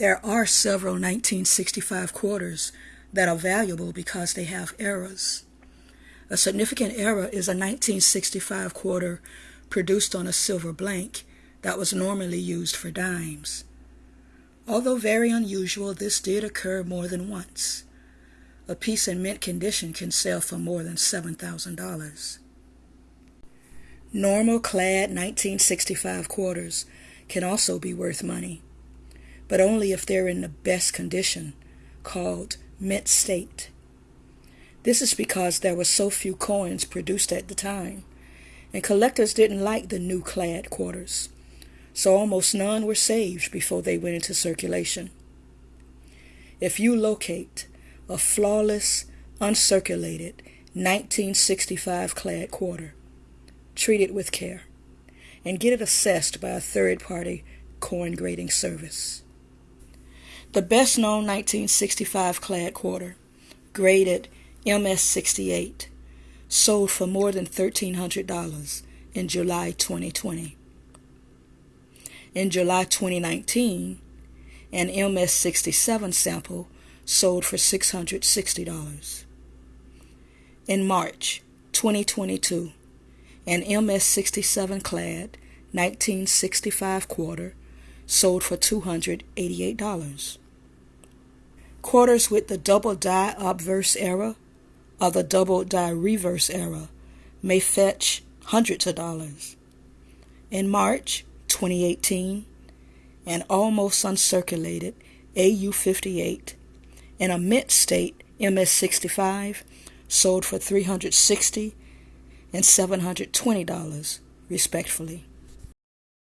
There are several 1965 quarters that are valuable because they have errors. A significant error is a 1965 quarter produced on a silver blank that was normally used for dimes. Although very unusual, this did occur more than once. A piece in mint condition can sell for more than $7,000. Normal clad 1965 quarters can also be worth money, but only if they're in the best condition, called mint state. This is because there were so few coins produced at the time, and collectors didn't like the new clad quarters, so almost none were saved before they went into circulation. If you locate a flawless, uncirculated 1965 clad quarter, treat it with care and get it assessed by a third party coin grading service. The best known 1965 clad quarter, graded MS68, sold for more than $1,300 in July 2020. In July 2019, an MS67 sample sold for $660. In March 2022, an MS67 clad 1965 quarter sold for $288. Quarters with the double die obverse error or the double die reverse error may fetch hundreds of dollars. In March 2018, an almost uncirculated AU58 in a mint state MS65 sold for 360 and $720 respectively.